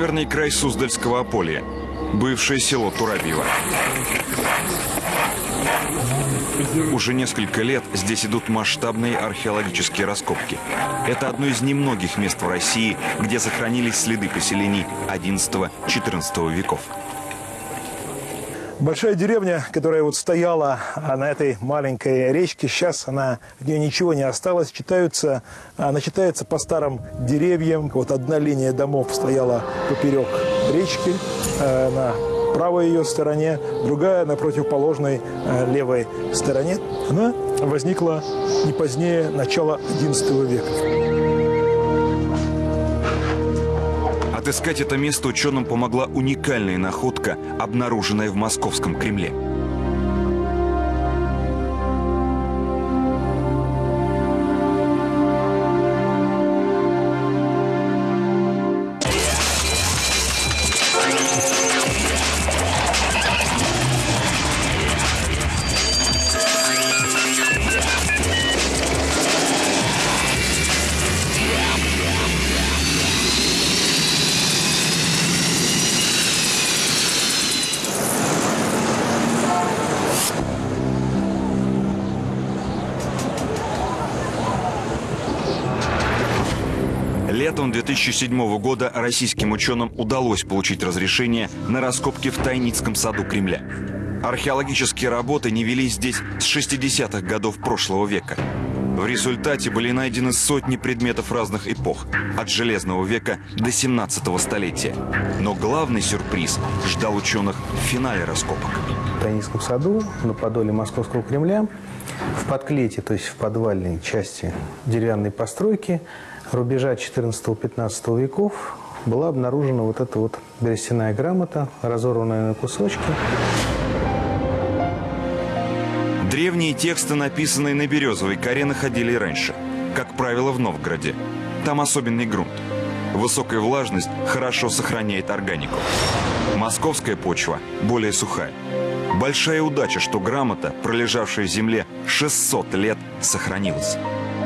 Северный край Суздальского Аполья. Бывшее село Турабьево. Уже несколько лет здесь идут масштабные археологические раскопки. Это одно из немногих мест в России, где сохранились следы поселений XI-XIV веков. Большая деревня, которая вот стояла а, на этой маленькой речке, сейчас она, от нее ничего не осталось. Читаются, она читается по старым деревьям. Вот одна линия домов стояла поперек речки э, на правой ее стороне, другая на противоположной левой стороне. Она возникла не позднее начала XI века. Отыскать это место ученым помогла уникальная находка, обнаруженная в московском Кремле. 2007 года российским ученым удалось получить разрешение на раскопки в Тайницком саду Кремля. Археологические работы не велись здесь с 60-х годов прошлого века. В результате были найдены сотни предметов разных эпох, от Железного века до 17 столетия. Но главный сюрприз ждал ученых в финале раскопок. В Тайницком саду на подоле Московского Кремля в подклете, то есть в подвальной части деревянной постройки, рубежа 14-15 веков была обнаружена вот эта вот берестяная грамота, разорванная на кусочки. Древние тексты, написанные на березовой коре, находили раньше. Как правило, в Новгороде. Там особенный грунт. Высокая влажность хорошо сохраняет органику. Московская почва более сухая. Большая удача, что грамота, пролежавшая в земле 600 лет, сохранилась.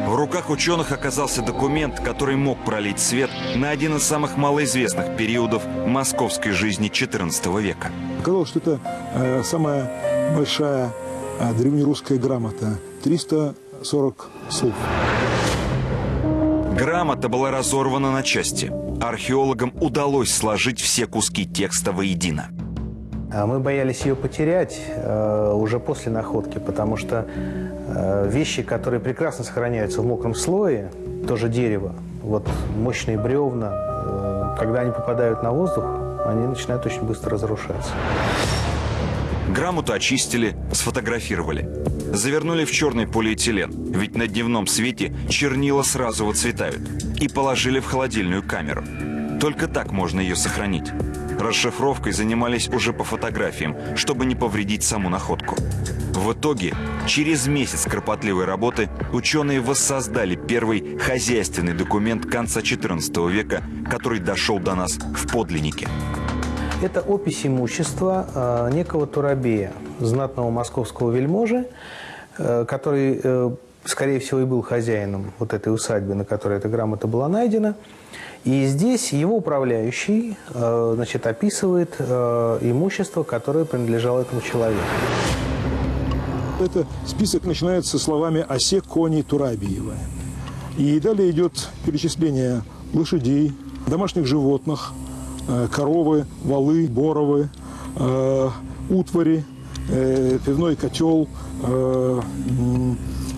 В руках ученых оказался документ, который мог пролить свет на один из самых малоизвестных периодов московской жизни XIV века. Оказалось, что это э, самая большая э, древнерусская грамота. 340 слов. Грамота была разорвана на части. Археологам удалось сложить все куски текста воедино. А мы боялись ее потерять э, уже после находки, потому что вещи, которые прекрасно сохраняются в мокром слое, тоже дерево, вот мощные бревна, э, когда они попадают на воздух, они начинают очень быстро разрушаться. Грамоту очистили, сфотографировали. Завернули в черный полиэтилен, ведь на дневном свете чернила сразу выцветают. И положили в холодильную камеру. Только так можно ее сохранить. Расшифровкой занимались уже по фотографиям, чтобы не повредить саму находку. В итоге, через месяц кропотливой работы, ученые воссоздали первый хозяйственный документ конца XIV века, который дошел до нас в подлиннике. Это опись имущества э, некого Турабея, знатного московского вельможи, э, который, э, скорее всего, и был хозяином вот этой усадьбы, на которой эта грамота была найдена. И здесь его управляющий значит, описывает имущество, которое принадлежало этому человеку. Это список начинается словами «Осе кони Турабиева». И далее идет перечисление лошадей, домашних животных, э, коровы, валы, боровы, утвари, пивной котел,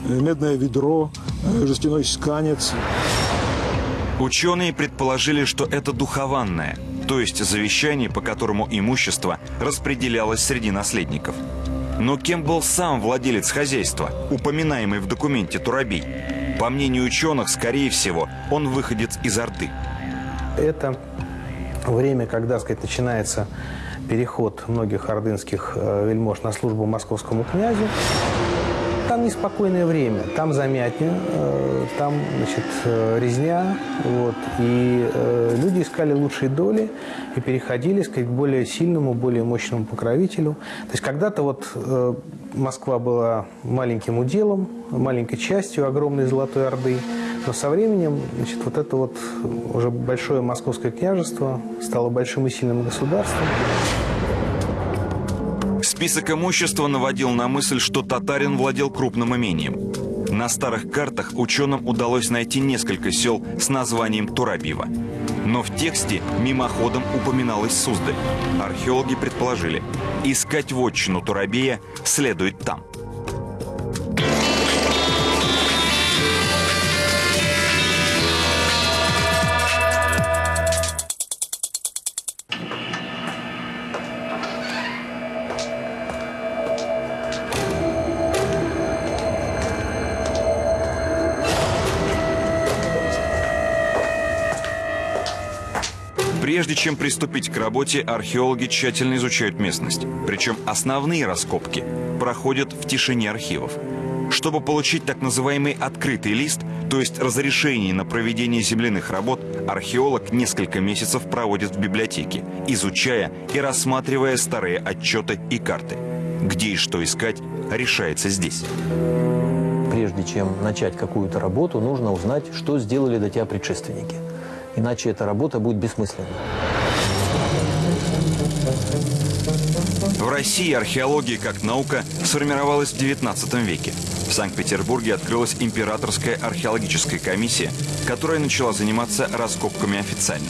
медное ведро, жестяной сканец. Ученые предположили, что это духованное, то есть завещание, по которому имущество распределялось среди наследников. Но кем был сам владелец хозяйства, упоминаемый в документе Турабей? По мнению ученых, скорее всего, он выходец из Орды. Это время, когда, сказать, начинается переход многих ордынских э, вельмож на службу московскому князю. Неспокойное время, там замятня, э, там значит, э, резня. Вот, и э, люди искали лучшие доли и переходили сказать, к более сильному, более мощному покровителю. То есть когда-то вот Москва была маленьким уделом, маленькой частью огромной Золотой Орды. Но со временем значит, вот это вот уже большое московское княжество стало большим и сильным государством. Список имущества наводил на мысль, что татарин владел крупным имением. На старых картах ученым удалось найти несколько сел с названием Турабьево. Но в тексте мимоходом упоминалась Суздаль. Археологи предположили, искать вотчину Турабея следует там – Прежде чем приступить к работе, археологи тщательно изучают местность. Причем основные раскопки проходят в тишине архивов. Чтобы получить так называемый открытый лист, то есть разрешение на проведение земляных работ, археолог несколько месяцев проводит в библиотеке, изучая и рассматривая старые отчеты и карты. Где и что искать, решается здесь. Прежде чем начать какую-то работу, нужно узнать, что сделали до тебя предшественники иначе эта работа будет бессмысленной. В России археология как наука сформировалась в XIX веке. В Санкт-Петербурге открылась императорская археологическая комиссия, которая начала заниматься раскопками официально.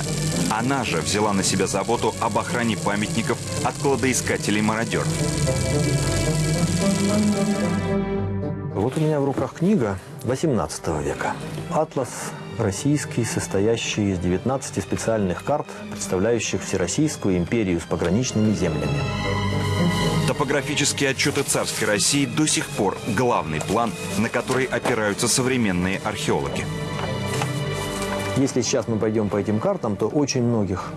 Она же взяла на себя заботу об охране памятников от кладоискателей-мародеров. Вот у меня в руках книга 18 века. «Атлас российский, состоящий из 19 специальных карт, представляющих Всероссийскую империю с пограничными землями. Топографические отчеты царской России до сих пор главный план, на который опираются современные археологи. Если сейчас мы пойдем по этим картам, то очень многих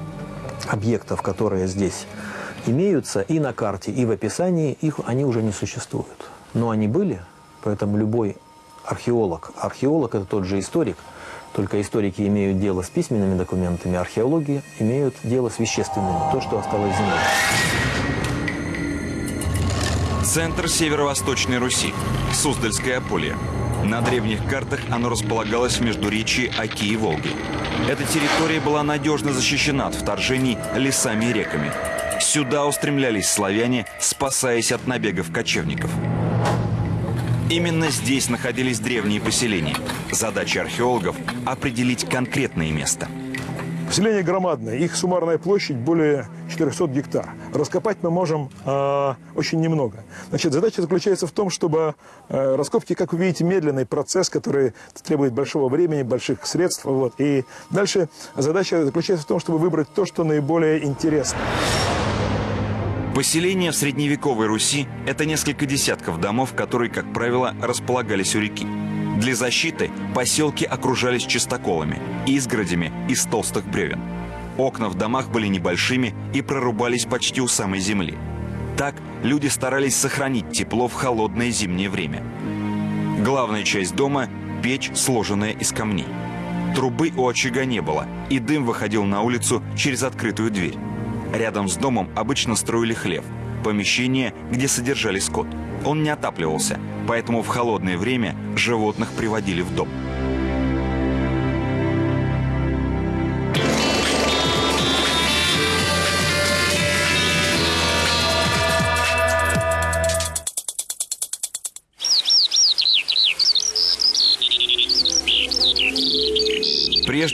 объектов, которые здесь имеются и на карте, и в описании, их, они уже не существуют. Но они были, поэтому любой археолог, археолог – это тот же историк – только историки имеют дело с письменными документами, археологи имеют дело с вещественными, то, что осталось землей. Центр северо-восточной Руси, Суздальское поле. На древних картах оно располагалось между речи Оки и Волги. Эта территория была надежно защищена от вторжений лесами и реками. Сюда устремлялись славяне, спасаясь от набегов кочевников. Именно здесь находились древние поселения. Задача археологов – определить конкретное место. Поселение громадное, их суммарная площадь более 400 гектар. Раскопать мы можем э, очень немного. Значит, задача заключается в том, чтобы э, раскопки, как вы видите, медленный процесс, который требует большого времени, больших средств. Вот. И дальше задача заключается в том, чтобы выбрать то, что наиболее интересно. Поселения в средневековой Руси – это несколько десятков домов, которые, как правило, располагались у реки. Для защиты поселки окружались чистоколами, изгородями из толстых бревен. Окна в домах были небольшими и прорубались почти у самой земли. Так люди старались сохранить тепло в холодное зимнее время. Главная часть дома – печь, сложенная из камней. Трубы у очага не было, и дым выходил на улицу через открытую дверь. Рядом с домом обычно строили хлев, помещение, где содержали скот. Он не отапливался, поэтому в холодное время животных приводили в дом.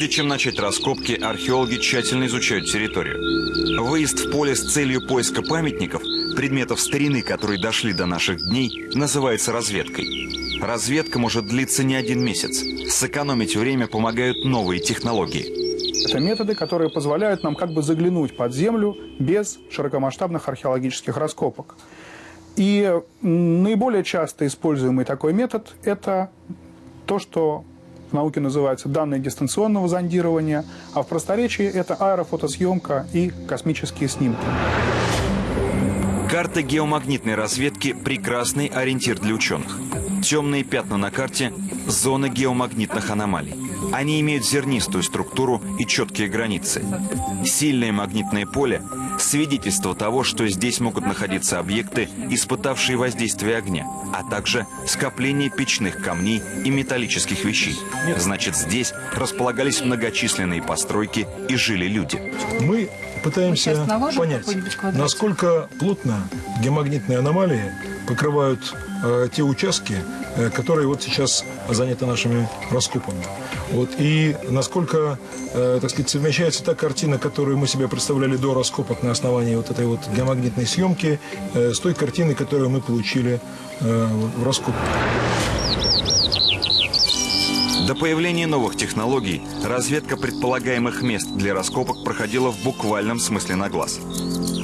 Прежде чем начать раскопки, археологи тщательно изучают территорию. Выезд в поле с целью поиска памятников, предметов старины, которые дошли до наших дней, называется разведкой. Разведка может длиться не один месяц. Сэкономить время помогают новые технологии. Это методы, которые позволяют нам как бы заглянуть под землю без широкомасштабных археологических раскопок. И наиболее часто используемый такой метод – это то, что в науке называется данные дистанционного зондирования, а в просторечии это аэрофотосъемка и космические снимки. Карта геомагнитной разведки – прекрасный ориентир для ученых. Темные пятна на карте – зоны геомагнитных аномалий. Они имеют зернистую структуру и четкие границы. Сильное магнитное поле – свидетельство того, что здесь могут находиться объекты, испытавшие воздействие огня, а также скопление печных камней и металлических вещей. Значит, здесь располагались многочисленные постройки и жили люди. Мы пытаемся понять, насколько плотно геомагнитные аномалии покрывают э, те участки, э, которые вот сейчас заняты нашими раскопами. Вот, и насколько, э, так сказать, совмещается та картина, которую мы себе представляли до раскопок на основании вот этой вот геомагнитной съемки, э, с той картиной, которую мы получили э, в раскопках. До появления новых технологий разведка предполагаемых мест для раскопок проходила в буквальном смысле на глаз.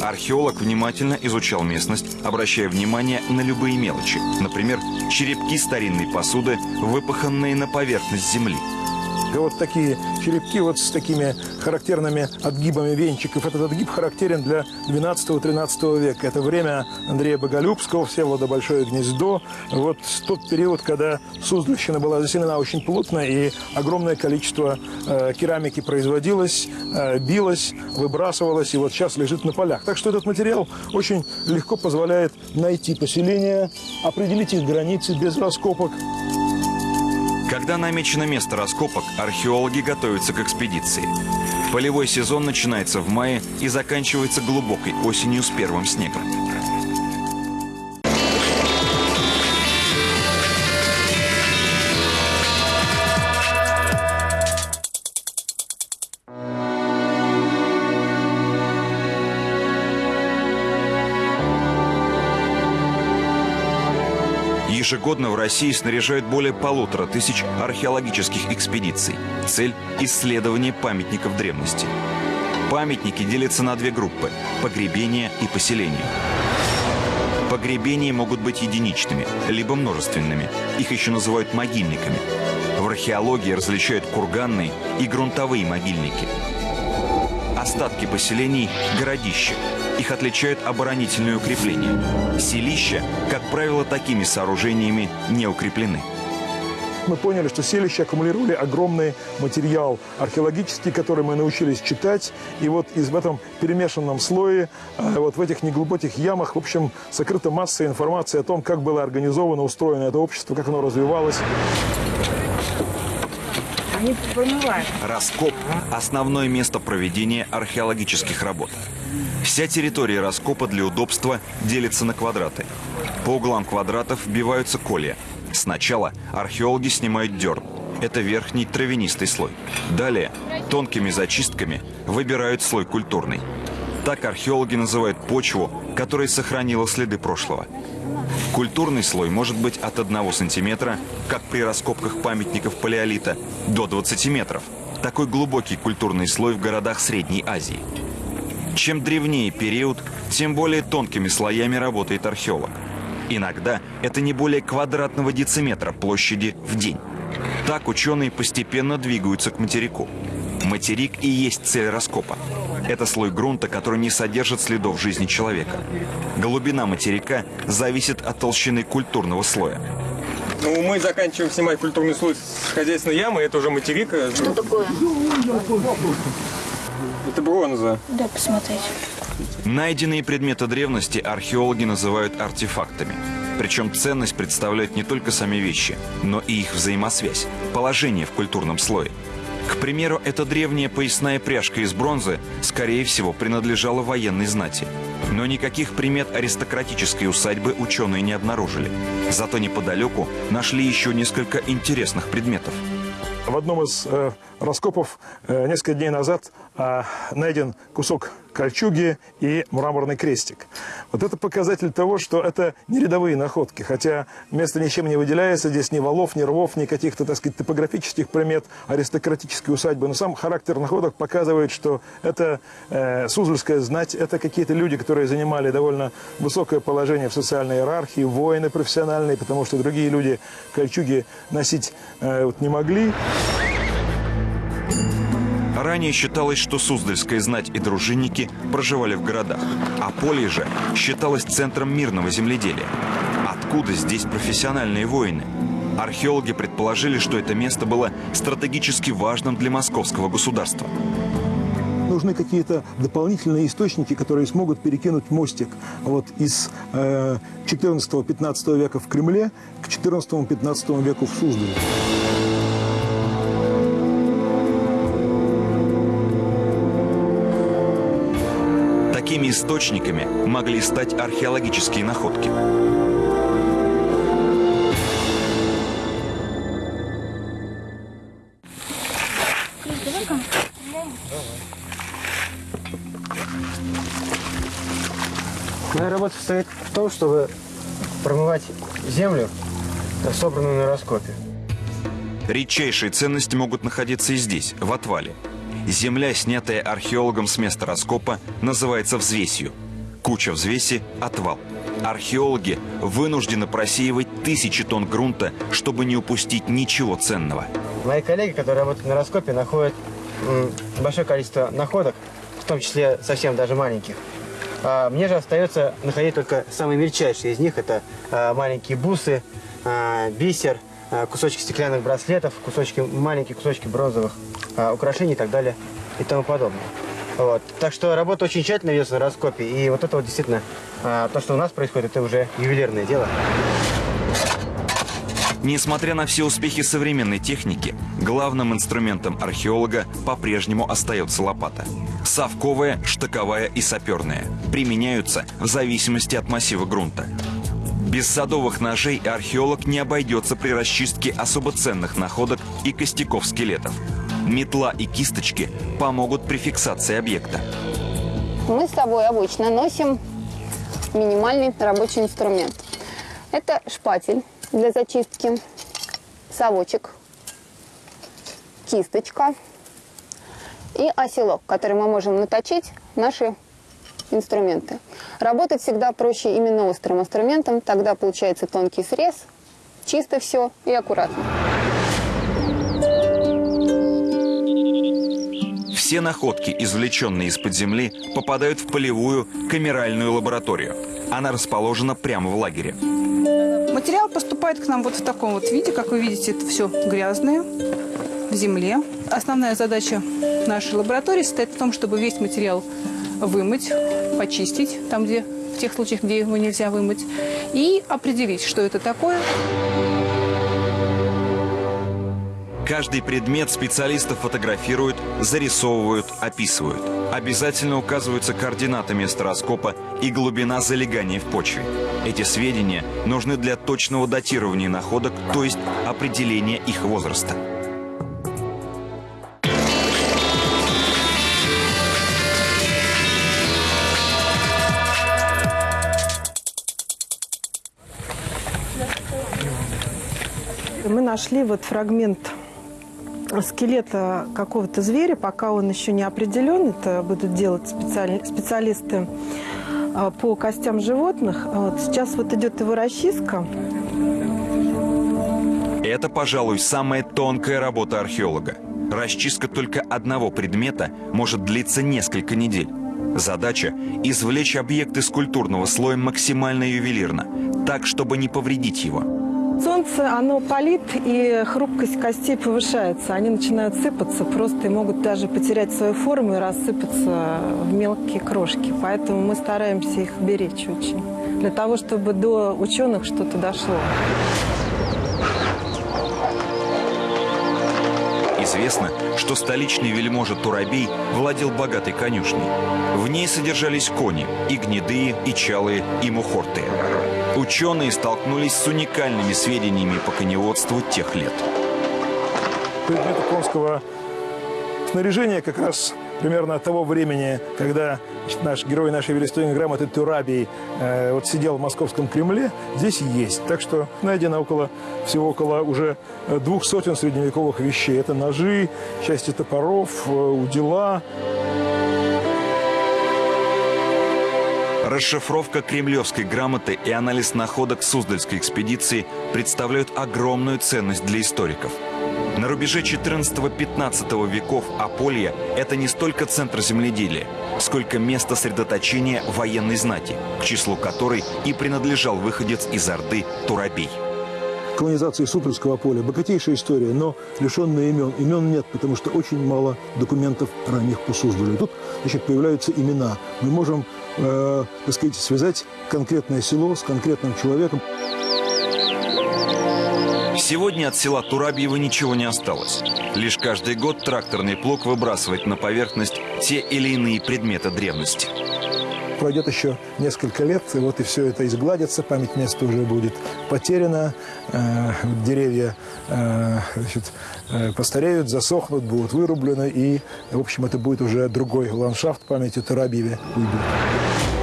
Археолог внимательно изучал местность, обращая внимание на любые мелочи. Например, черепки старинной посуды, выпаханные на поверхность земли. Вот такие черепки вот с такими характерными отгибами венчиков. Этот отгиб характерен для 12-13 века. Это время Андрея Боголюбского, Всеволода Большое Гнездо. Вот тот период, когда Суздальщина была заселена очень плотно, и огромное количество э, керамики производилось, э, билось, выбрасывалось, и вот сейчас лежит на полях. Так что этот материал очень легко позволяет найти поселения, определить их границы без раскопок. Когда намечено место раскопок, археологи готовятся к экспедиции. Полевой сезон начинается в мае и заканчивается глубокой осенью с первым снегом. Ежегодно в России снаряжают более полутора тысяч археологических экспедиций. Цель – исследование памятников древности. Памятники делятся на две группы – погребение и поселение. Погребения могут быть единичными, либо множественными. Их еще называют могильниками. В археологии различают курганные и грунтовые могильники. Остатки поселений – городища. Их отличают оборонительные укрепления. Селища, как правило, такими сооружениями не укреплены. Мы поняли, что селища аккумулировали огромный материал археологический, который мы научились читать. И вот из в этом перемешанном слое, э, вот в этих неглубоких ямах, в общем, сокрыта масса информации о том, как было организовано, устроено это общество, как оно развивалось. Раскоп – основное место проведения археологических работ. Вся территория раскопа для удобства делится на квадраты. По углам квадратов вбиваются колья. Сначала археологи снимают дерн. Это верхний травянистый слой. Далее тонкими зачистками выбирают слой культурный. Так археологи называют почву, которая сохранила следы прошлого. Культурный слой может быть от 1 сантиметра, как при раскопках памятников палеолита, до 20 метров. Такой глубокий культурный слой в городах Средней Азии. Чем древнее период, тем более тонкими слоями работает археолог. Иногда это не более квадратного дециметра площади в день. Так ученые постепенно двигаются к материку. Материк и есть цель раскопа. Это слой грунта, который не содержит следов жизни человека. Глубина материка зависит от толщины культурного слоя. Ну, мы заканчиваем снимать культурный слой с хозяйственной ямы, это уже материк. Что такое? Это бронза. Да, посмотреть. Найденные предметы древности археологи называют артефактами. Причем ценность представляют не только сами вещи, но и их взаимосвязь, положение в культурном слое. К примеру, эта древняя поясная пряжка из бронзы, скорее всего, принадлежала военной знати. Но никаких примет аристократической усадьбы ученые не обнаружили. Зато неподалеку нашли еще несколько интересных предметов. В одном из э, раскопов э, несколько дней назад э, найден кусок кольчуги и мраморный крестик. Вот это показатель того, что это не рядовые находки, хотя место ничем не выделяется, здесь ни валов, ни рвов, ни каких-то, так сказать, топографических примет аристократической усадьбы, но сам характер находок показывает, что это э, Суздальская знать, это какие-то люди, которые занимали довольно высокое положение в социальной иерархии, воины профессиональные, потому что другие люди кольчуги носить э, вот, не могли. Ранее считалось, что Суздальская знать и дружинники проживали в городах, а поле же считалось центром мирного земледелия. Откуда здесь профессиональные воины? Археологи предположили, что это место было стратегически важным для московского государства. Нужны какие-то дополнительные источники, которые смогут перекинуть мостик вот из э, 14-15 века в Кремле к 14-15 веку в Суздале. Такими источниками могли стать археологические находки. Моя работа состоит в том, чтобы промывать землю, собранную на раскопе. Редчайшие ценности могут находиться и здесь, в отвале. Земля, снятая археологом с места раскопа, называется взвесью. Куча взвеси – отвал. Археологи вынуждены просеивать тысячи тонн грунта, чтобы не упустить ничего ценного. Мои коллеги, которые работают на раскопе, находят большое количество находок, в том числе совсем даже маленьких. А мне же остается находить только самые мельчайшие из них. Это а, маленькие бусы, а, бисер, кусочки стеклянных браслетов, кусочки, маленькие кусочки бронзовых а, украшений и так далее и тому подобное. Вот. Так что работа очень тщательно ведется на раскопе. И вот это вот действительно, а, то, что у нас происходит, это уже ювелирное дело. Несмотря на все успехи современной техники, главным инструментом археолога по-прежнему остается лопата. Совковая, штыковая и саперная. Применяются в зависимости от массива грунта. Без садовых ножей археолог не обойдется при расчистке особо ценных находок и костяков скелетов. Метла и кисточки помогут при фиксации объекта. Мы с собой обычно носим минимальный рабочий инструмент. Это шпатель для зачистки, совочек, кисточка и оселок, который мы можем наточить наши инструменты. Работать всегда проще именно острым инструментом, тогда получается тонкий срез, чисто все и аккуратно. Все находки, извлеченные из-под земли, попадают в полевую камеральную лабораторию. Она расположена прямо в лагере. Материал поступает к нам вот в таком вот виде. Как вы видите, это все грязное, в земле. Основная задача нашей лаборатории состоит в том, чтобы весь материал вымыть, почистить, там, где в тех случаях, где его нельзя вымыть, и определить, что это такое. Каждый предмет специалисты фотографируют, зарисовывают, описывают. Обязательно указываются координаты места раскопа и глубина залегания в почве. Эти сведения нужны для точного датирования находок, то есть определения их возраста. Мы нашли вот фрагмент скелета какого-то зверя, пока он еще не определен, это будут делать специали- специалисты а, по костям животных. Вот сейчас вот идет его расчистка. Это, пожалуй, самая тонкая работа археолога. Расчистка только одного предмета может длиться несколько недель. Задача – извлечь объект из культурного слоя максимально ювелирно, так, чтобы не повредить его. Солнце, оно палит, и хрупкость костей повышается. Они начинают сыпаться просто и могут даже потерять свою форму и рассыпаться в мелкие крошки. Поэтому мы стараемся их беречь очень. Для того, чтобы до ученых что-то дошло. Известно, что столичный вельможа Турабей владел богатой конюшней. В ней содержались кони, и гнедые, и чалые, и мухортые. Ученые столкнулись с уникальными сведениями по коневодству тех лет. Предметы конского снаряжения как раз примерно от того времени, когда наш герой нашей верестойной грамоты Турабий э, вот сидел в московском Кремле, здесь есть. Так что найдено около, всего около уже э, двух сотен средневековых вещей. Это ножи, части топоров, э, удила. Расшифровка кремлевской грамоты и анализ находок Суздальской экспедиции представляют огромную ценность для историков. На рубеже 14-15 веков Аполья – это не столько центр земледелия, сколько место сосредоточения военной знати, к числу которой и принадлежал выходец из Орды Турабей. колонизации Сутрского поля. Богатейшая история, но лишенная имен. Имен нет, потому что очень мало документов ранних по Суздалю. Тут значит, появляются имена. Мы можем, э, так сказать, связать конкретное село с конкретным человеком. Сегодня от села Турабьево ничего не осталось. Лишь каждый год тракторный плуг выбрасывает на поверхность те или иные предметы древности. Пройдет еще несколько лет, и вот и все это изгладится, память места уже будет потеряна, э, деревья э, значит, э, постареют, засохнут, будут вырублены, и, в общем, это будет уже другой ландшафт памяти Тарабьеве уйдет.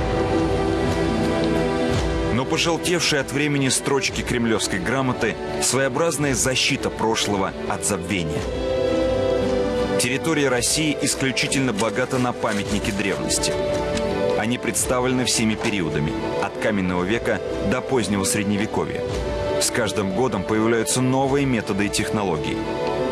Пожелтевшие от времени строчки кремлевской грамоты – своеобразная защита прошлого от забвения. Территория России исключительно богата на памятники древности. Они представлены всеми периодами – от каменного века до позднего средневековья. С каждым годом появляются новые методы и технологии.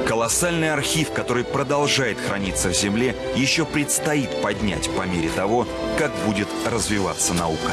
Колоссальный архив, который продолжает храниться в земле, еще предстоит поднять по мере того, как будет развиваться наука.